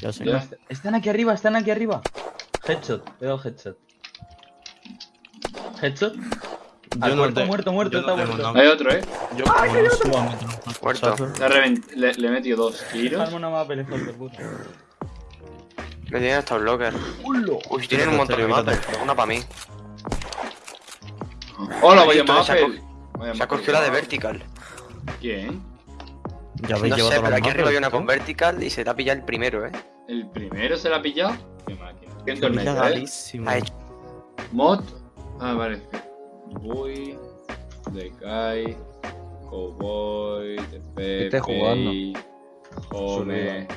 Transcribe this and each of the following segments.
Ya sé. Ya. Están aquí arriba, están aquí arriba. Headshot, veo headshot. Headshot. Yo muerto, te- muerto, muerto, yo está no tengo muerto. nada. Hay otro, eh. Yo meter un Muerto. Le, le, le he metido dos tiros. Dejadme una mapa, hijo de puta. Me tienen hasta un locker. Uy, tienen un montón de mapas. Una para mí. Hola, voy a Listo, se ha cogido la de vertical. ¿Quién? Ya No sé, pero aquí arriba hay una con vertical y se te ha pillado el primero, eh. ¿El primero se la ha pillado? Qué máquina. ¿Qué Qué torneo, eh? Mod. Ah, vale. Boy. Decay. Cowboy. TP. Jugando. Home.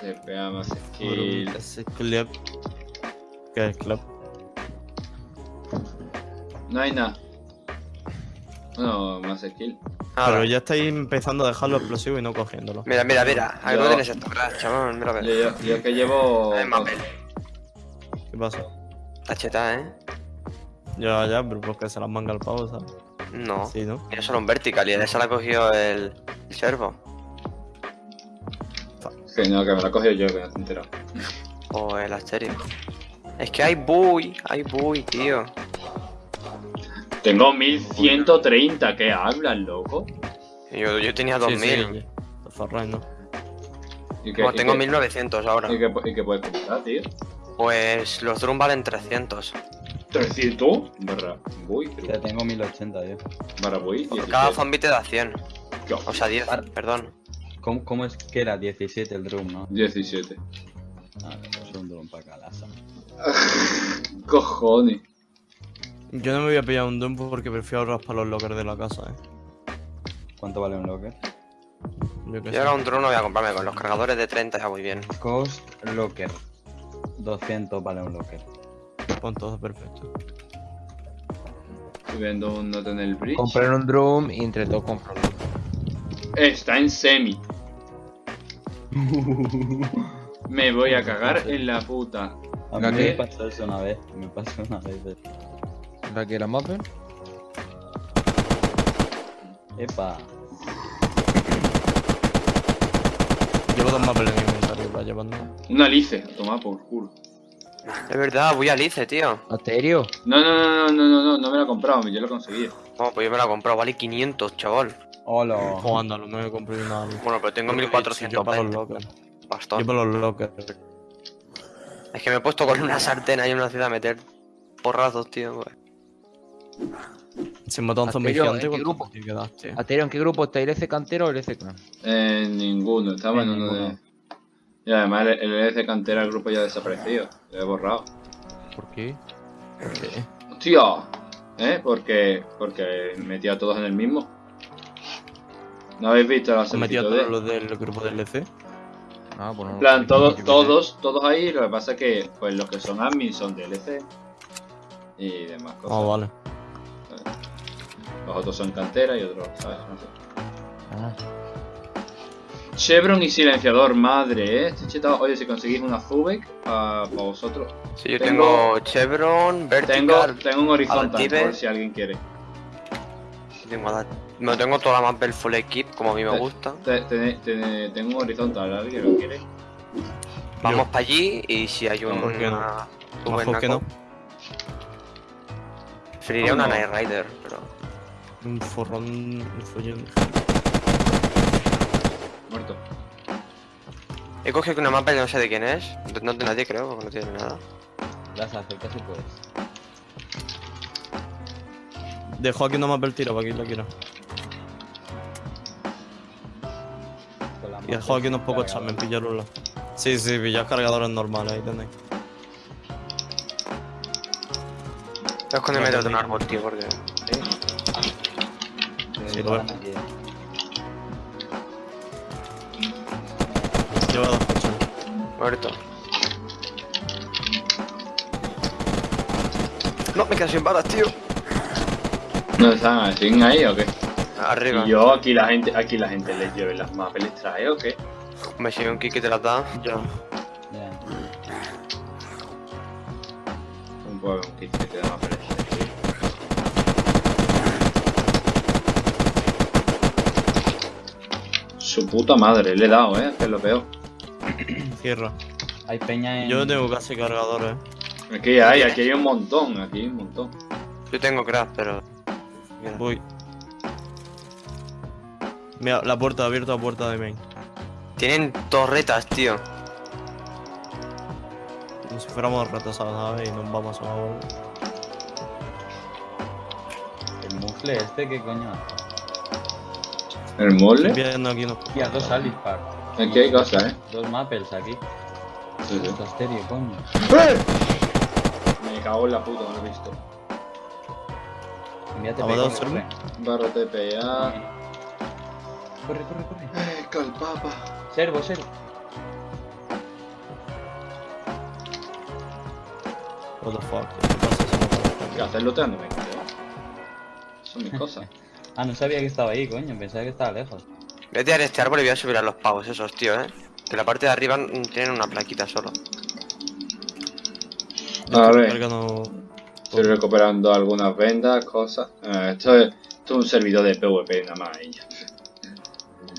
TPA más skill. Clip. ¿Qué es clip? No hay nada. No, más skill. Ah, Pero ya estáis empezando a dejarlo explosivo y no cogiéndolo. Mira, mira, mira. Algo Yo- tienes esto, ¿verdad, chaval? Mira, a ver. Yo, yo que llevo. Hay Mapel. ¿Qué pasa? Está cheta, eh. Ya, ya, pero porque se las manga el pavo, ¿sabes? No. Sí, ¿no? Tiene solo un vertical y en esa la ha cogido el, el servo. Que no, que me la he cogido yo, que no te enterado. O el asterio. Es que hay buy, hay buy, tío. Tengo 1130, ¿qué hablas, loco? Yo, yo tenía Sí, 2000. sí, sí. Farray, ¿no? ¿Y qué, No, y tengo qué- 1900 ahora. ¿Y qué, y qué puedes comprar, tío? Pues los drum valen 300. ¿300? Barra voy, Ya tengo 1080, tío. barra voy. Por cada zombie te da 100. ¿Qué? O sea, 10, perdón. ¿Cómo, ¿Cómo es que era 17 el drum, no? 17. A ver, pues un drum para calasa. Cojones. Yo no me voy a pillar un Doom porque prefiero raspar los lockers de la casa, eh. ¿Cuánto vale un locker? Yo qué Yo ahora un drone no voy a comprarme con los cargadores de 30 ya voy bien. Cost locker. 200 vale un locker. Pon todo perfecto. Estoy viendo un note en el bridge. Comprar un drum y entre todos comprar un Está en semi. Me voy a cagar en la puta. A ¿La mí qué? me pasó eso una vez. Me pasó una vez. De- ¿La que la mapper? Epa. Llevo dos mapas en mi inventario para llevando. Una lice, a tomar por culo. Es verdad, voy a Lice, tío. ¿Asterio? No, no, no, no, no, no, no, no me la he comprado, yo lo conseguí. No, pues yo me la he comprado, vale 500, chaval. Hola. Jugando, no me compré nada. Bueno, pero tengo Yo para los 1420. lockers. Bastón. Yo para los lockers. Es que me he puesto con una sartén ahí en una ciudad a meter porrazos, tío. pues. Se mató a un zombie gigante ¿en qué ¿cuánto grupo? te quedaste? ¿Asterio en qué grupo está? ¿LC cantero o LC clan? Eh, ninguno, estaba en En uno de. ninguno. Y además el, el EC cantera el grupo ya ha desaparecido. Lo he borrado. ¿Por qué? ¿Por qué? ¡Hostia! ¿Eh? Porque. Porque metí a todos en el mismo. ¿No habéis visto la ¿Has metido a solicitud todos los del grupo del LC? Ah, pues. En plan, todos, todos, todos ahí, lo que pasa es que pues los que son admin son DLC y demás Ah, cosas. vale. Los otros son cantera y otros, ¿sabes? No sé. Ah, Chevron y silenciador, madre, eh. Estoy chetado. Oye, si conseguís una Zubek para vosotros. Sí, yo Tengo- tengo, Chevron, Tengo, Vertical. tengo un horizontal, Adaptive. por si alguien quiere. Tengo, no tengo toda la map full equip, como a mí me Te- gusta. Te- te- te- tengo un horizontal, ¿alguien lo quiere? Vamos para allí y si hay un. ¿Por qué no? Mejor que no. Preferiría ¿Cómo una no? Night Rider. Un forrón. Un follón. Muerto. He cogido una mapa y no sé de quién es. No no de nadie, creo, porque no tiene nada. Las acercas si puedes. Dejo aquí una mapa el tiro para que la quiera. Y dejo aquí unos pocos chamen, pillarlos. Sí, sí, pillar cargadores normales, ahí tenéis. Voy a esconderme detrás de un árbol, tío, porque. Sí, lo. Lleva dos coches. Muerto. No, me quedo sin balas, tío. ¿No están siguen ahí o qué? Arriba. Y yo aquí la gente, aquí la gente les lleve las mapas, les trae o qué? Me sigue un kick que te las da. Ya. Ya. Un poco un kit que te da mapas. Su puta madre, le he dado, eh, que es lo peor. Cierra. Hay peña en. Yo no tengo casi cargadores. ¿eh? Aquí hay, aquí hay un montón, aquí hay un montón. Yo tengo craft, pero. Mira. Voy. Mira, la puerta, abierta la puerta de main. Tienen torretas, tío. Como si fuéramos retrasados, ¿sabes? Y nos vamos a una. El mufle este, ¿qué coño? ¿El mole? Estoy viendo aquí unos Hostia, dos Alice Park. Aquí hay cosas, eh. Dos Maples aquí. Sí, sí. Coño. Me cago en la puta, no lo he visto. Envíate ¿Ha matado corre, Sermo? Barra TPA. corre, corre, corre. Eh, calpapa. Servo, servo. What the fuck, ¿qué pasa si no puedo ¿Qué haces looteándome? Son mis cosas. Ah, no sabía que estaba ahí, coño. Pensaba que estaba lejos. Voy a tirar este árbol y voy a subir a los pavos esos, tío, eh. Que la parte de arriba mm, tienen una plaquita solo. A estoy ver. cargando- Estoy recuperando algunas vendas, cosas. Eh, esto, es, esto es un servidor de PvP nada más. y ya.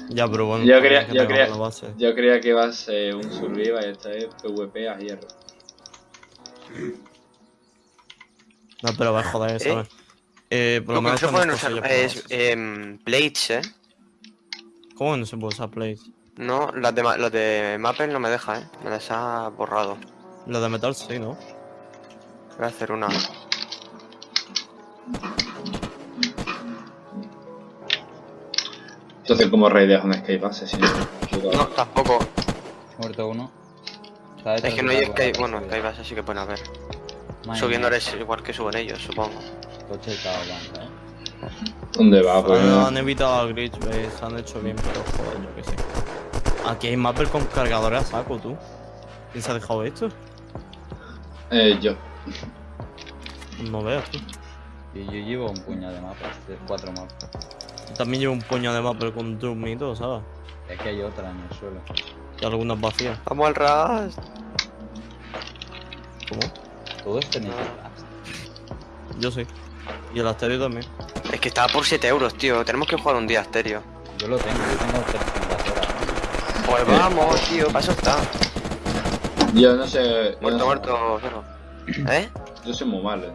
Ya, pero bueno. Yo también quería- es que yo base. Yo creía que iba a ser un survival y esto es PvP a hierro. No, pero va a joder, ¿Eh? ¿sabes? Eh, por lo Lo que no se pueden usar es base. em, plates, eh. ¿Cómo no se puede usar plates? No, las de, ma- los de Maple no me deja, eh. Me las ha borrado. La de metal sí, ¿no? Voy a hacer una. Entonces, como raideas un escape asesino? No, tampoco. Muerto uno. Es que no hay árbol, Bueno, sí. Sky así que pueden haber. Subiendo igual que suben ellos, supongo. Coche de cada banda, eh. ¿Dónde va? Pues, Han, han evitado el glitch, ¿ves? Se han hecho bien, pero joder, yo que sé. Aquí hay mapper con cargadores a saco, tú. ¿Quién se ha dejado esto? eh, yo. No veas, tú. Y yo llevo un puñado de mapas, de cuatro mapas. Yo También llevo un puño de mapper con drum y todo, ¿sabes? Es que hay otra en el suelo. Y algunas vacías. Vamos al ras. ¿Cómo? Todos tenéis. Blast. Yo sí. Y el asterio también. Es que estaba por 7 euros, tío. Tenemos que jugar un día estéreo. Yo lo tengo, yo tengo 300 horas. Pues vamos, tío, para eso está. Yo no sé. yo Muerto, no muerto, cero. ¿Eh? Yo soy muy malo.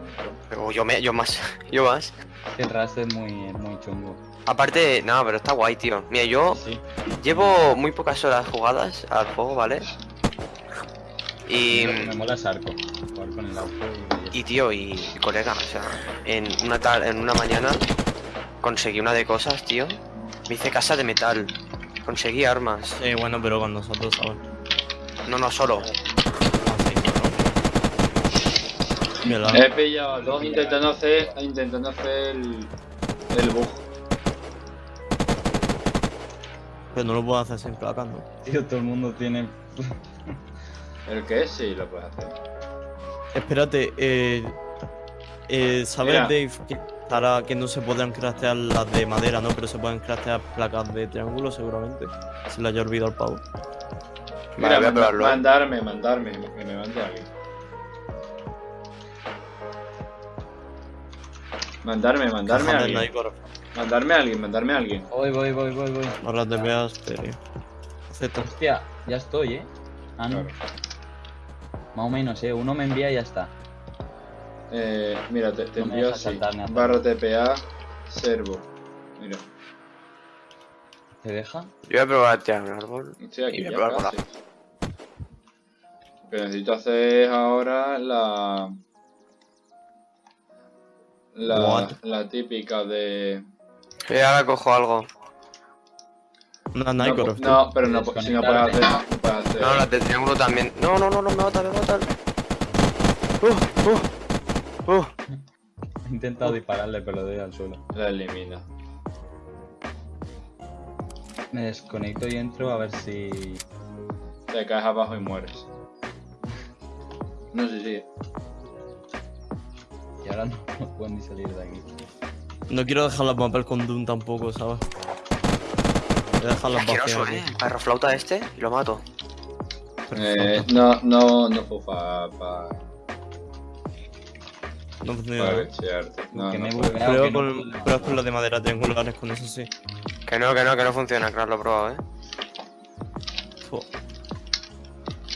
Pero yo, me, yo más. Yo más. El Rust es muy, es muy chungo. Aparte, no, pero está guay, tío. Mira, yo Sí. llevo muy pocas horas jugadas al juego, ¿vale? Y, Me mola Sarco. Jugar con el auto y... y tío, y colega, o sea, en una tal, en una mañana conseguí una de cosas, tío. Me hice casa de metal. Conseguí armas. Sí, bueno, pero con nosotros, ¿sabes? No, no solo. La- He pillado a dos intentando hacer, intentando hacer el, el bug. pero no lo puedo hacer sin placas, ¿no? Tío, todo el mundo tiene... El que es, sí, lo puedes hacer. Espérate, eh. eh ¿Sabes, Mira. Dave, que, para que no se podrán craftear las de madera, ¿no? Pero se pueden craftear placas de triángulo, seguramente. Se le haya olvidado el pavo. Mira, Vale, voy a manda- probarlo. mandarme, mandarme, que me mande alguien. Mandarme, mandarme a alguien. sniper, Mandarme a alguien, mandarme a alguien. Voy, voy, voy, voy, voy. Barras de veas. Acepto. Hostia, ya estoy, ¿eh? Ah, no. Claro. Más o menos, ¿eh? Uno me envía y ya está. Eh, mira, te, te No envío así. Barra TPA, servo. Mira, ¿Te deja? Yo voy a probar a tirar un árbol. estoy aquí Y ya prueba casi. Lo que necesito hacer es ahora la... La, What? la típica de... Y ahora cojo algo. No, Nike, po- no, pero no, si no puedes hacer... no puedes hacer- No, las del triángulo también. No, no, no, no, me mata, me mata. Uh, uh, uh. He intentado dispararle, pero lo doy al suelo. La elimina. Me desconecto y entro a ver si... Te caes abajo y mueres. No sé si. Y ahora no, no puedo ni salir de aquí. No quiero dejar las mapas con Doom tampoco, ¿sabes? Voy a dejar las vacías. eh. El perro flauta este y lo mato. Eh, no, no, no para pa, No funciona. pa ¿no? glitchearte. No, que no Prueba que no con, puedo- pruebas con las de madera triangulares, con eso sí. Que no, que no, que no funciona, claro, lo he probado, eh.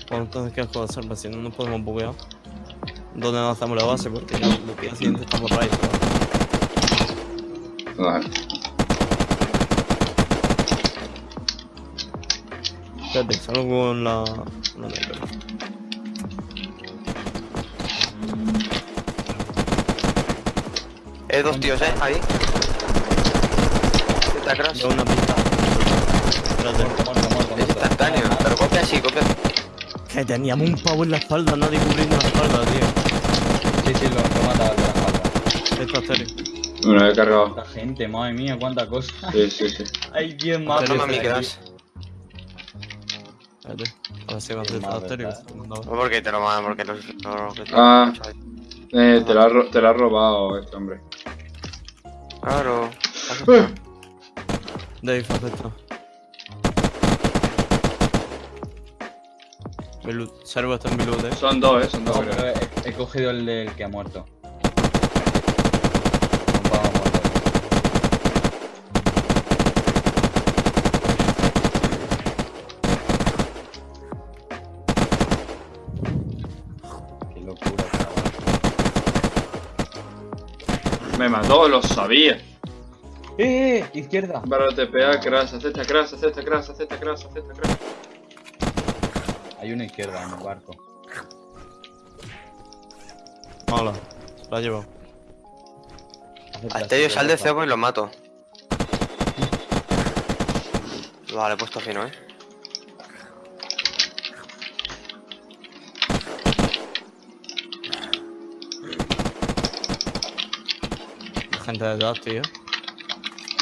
Bueno, entonces, ¿qué juego hacer? Si no nos podemos buguear. ¿Dónde lanzamos la base? Porque ya los días siguientes estamos raid. Vale. Espérate, salgo con la... la sniper. Eh, dos tíos, eh, ahí. Está cross. Llevo una pista. Espérate. Muerto, muerto, muerto, Es instantáneo, pero copia así, copia. Que teníamos un pavo en la espalda, nadie cubriendo la espalda, tío. Sí, sí, lo, lo mata de la espalda. Esto es serio. Lo he cargado. Cuánta gente, madre mía, cuánta cosa. Sí, sí, sí. Hay 10 más. Serio, No me serio. quedas. Espérate. A ver si me hace Qué mal, serio. ¿verdad? No porque te lo mandan, porque los. los- los- Ah. Eh, te ro- te lo has robado este hombre. Claro. Eh. Dave, haz esto. Mi loot. Servo está en mi loot, eh. Son dos, eh, son dos. No, pero he, he cogido el del que ha muerto. Me mató, lo sabía. ¡Eh! eh! ¡Izquierda! Para TPA, crash, acepta crash, acepta crash, acepta crash, acepta crash. Hay una izquierda en el barco. Hola. La llevo. Acepta, A yo sal de cebo y lo mato. Vale, he puesto fino, eh. Gente detrás, tío.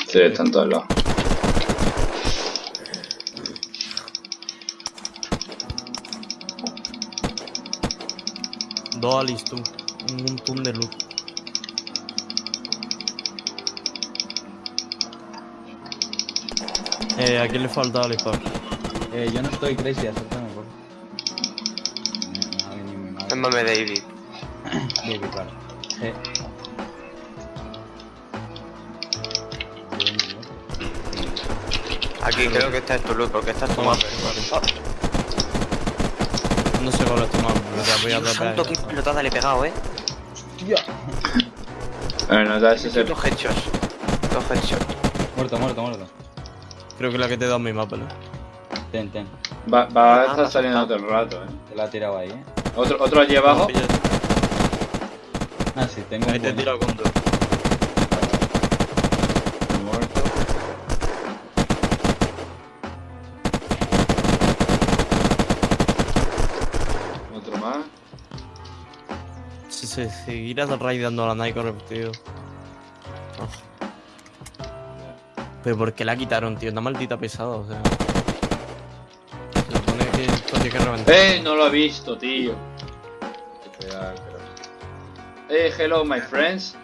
Sí, están todos lados. Dos Alice, tú. Un montón de loot. Eh, ¿a quién le falta Alice? Pablo? Eh, yo no estoy crazy, acéptame, por favor. No, no, mame David. Baby, claro. Eh. Aquí creo que esta es tu loot, porque esta es tu mapa. No sé cuál es tu mapa, pero te voy a atacar. santo, qué pelotada le he pegado, eh. Bueno, no da ese ser. Dos headshots. Dos headshots. Muerto, muerto, muerto. Creo que la que te he dado es mi mapa, ¿no? Ten, ten. Va, va a Ah, estar saliendo todo el rato, eh. Te la he tirado ahí, eh. Otro, otro allí abajo. Ah, sí, tengo Ahí te he bueno. tirado con dos. Se seguirás raidando a la Nike tío. Pero ¿por qué la quitaron, tío? Una maldita pesada, o sea. Se supone que reventar. ¡Eh! No lo he visto, tío. ¡Eh! Hello, my friends.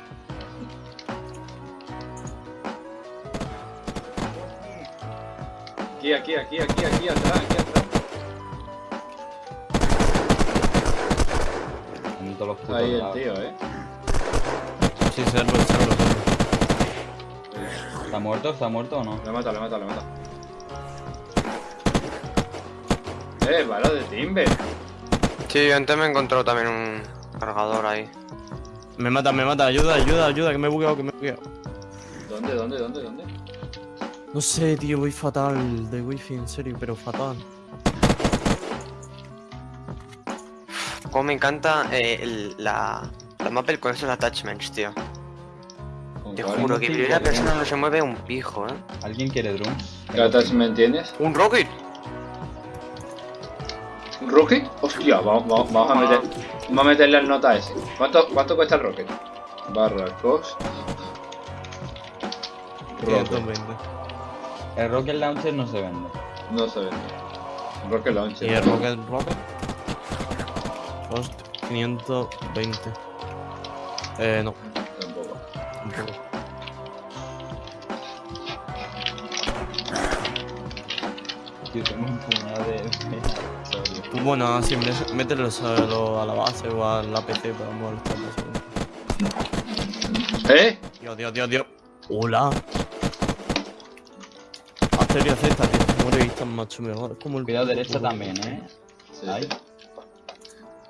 Aquí, aquí, aquí, aquí, aquí, atrás, aquí todos los putos Ahí el tío, eh. Sí, servo, servo, servo. ¿Está muerto? ¿Está muerto o no? Le mata, le mata, le mata. Eh, bala de timber. Sí, yo antes me he encontrado también un cargador ahí. Me mata, me mata, ayuda, ayuda, ayuda, que me he bugueado, que me he bugueado. ¿Dónde, dónde, dónde, dónde? No sé, tío, voy fatal de wifi, en serio, pero fatal. Como me encanta eh, el- la, la mapel con esos attachments, tío. ¿Con Te juro que primera persona no se mueve un pijo, eh. ¿Alguien quiere drums? ¿Qué attachment tienes? ¡Un rocket! ¿Un rocket? Hostia, vamos, vamos, vamos a meter. Vamos a meterle al nota ese. ¿Cuánto, ¿Cuánto cuesta el rocket? Barra cost. Rocket. 520. El Rocket Launcher no se vende. No se vende. Rocket launcher. Y el Rocket Rocket. Cost 520. Eh, no, Tampoco. tampoco. Yo tengo un puñado de... Bueno, así, mé- mételo solo a la base o a la PC para molestar ¿Eh? Dios, Dios, Dios, Dios. Hola. Asterio acepta, tío. Muere y está macho mejor. Es como el. Cuidado derecha también, eh. Ahí.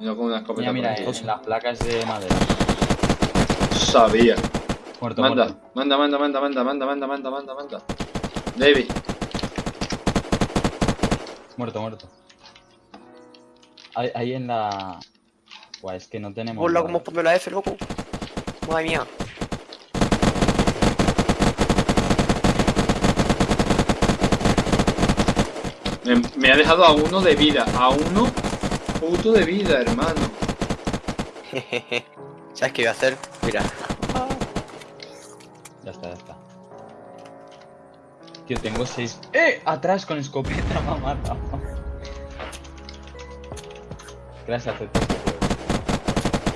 Uno con una escopeta Mira, mira, aquí. en las placas de madera. Sabía. Muerto, Manda, muerto. manda, manda, manda, manda, manda, manda, manda, manda, manda. David. Muerto, muerto. Ahí, ahí en la... Buah, es que no tenemos... Hola, cómo ponme la F, loco. Madre mía. Me, me ha dejado a uno de vida. A uno puto de vida, hermano. ¿Sabes qué iba a hacer? Mira. Ya está, ya está. Tío, tengo seis... ¡Eh! Atrás con escopeta me ha matado. Gracias, acepto.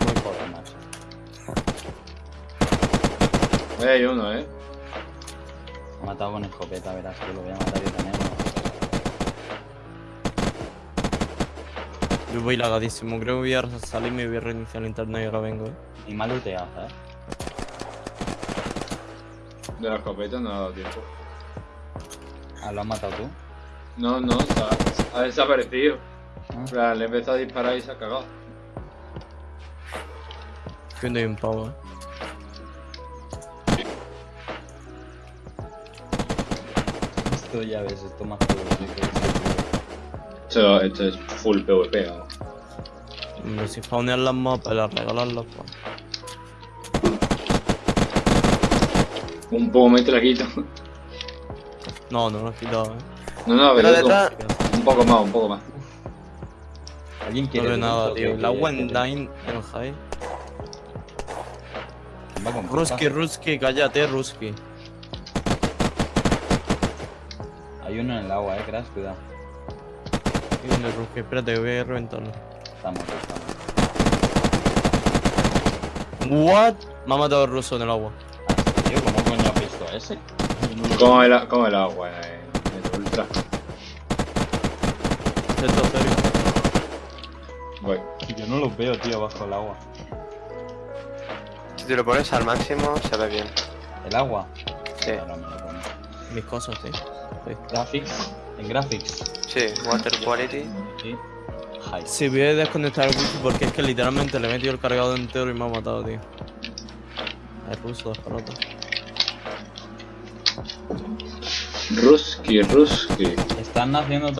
Muy joder, macho. Ahí hay uno, eh. Me ha matado con escopeta, verás que lo voy a matar yo también. Yo voy lagadísimo. Creo que voy a salir y me voy a reiniciar el internet y ahora vengo, eh. Y mal looteado, ¿sabes? De la escopeta no ha dado tiempo. Ah, ¿lo has matado tú? No, no, está, ha desaparecido. Ah. Plan, Le he empezado a disparar y se ha cagado. Que no hay un pavo, eh. Esto ya ves, esto más PvP que esto. Esto, es full PvP, vamos. Hombre, si faunean las mapas, las regalarlas, pues. Un poco me te la quito. No, no lo he quitado, eh. No, no, Pero detrás. un poco más, un poco más. ¿Alguien No quiere veo dulce nada, tío. ¿O La? Wendine en high. ¿Quién va con Ruski? Ruski, cállate, Ruski. Hay uno en el agua, eh, crash, cuidado. ¿Qué viene Ruski? Espérate, que voy a reventarlo. Muerto. What? Me ha matado el ruso en el agua. Tío, ¿cómo coño has visto ese? Como el, como el agua en el ultra. Esto es serio. Voy. Yo no los veo, tío, bajo el agua. Si te lo pones al máximo, se ve bien. ¿El agua? Sí, Ahora me lo pongo. Mis cosas, tío. Graphics. En graphics. sí, water quality. Sí. Sí, voy a desconectar el wifi porque es que literalmente le he metido el cargador entero y me ha matado, tío. El ruso descarado. Ruski, Ruski. Están haciendo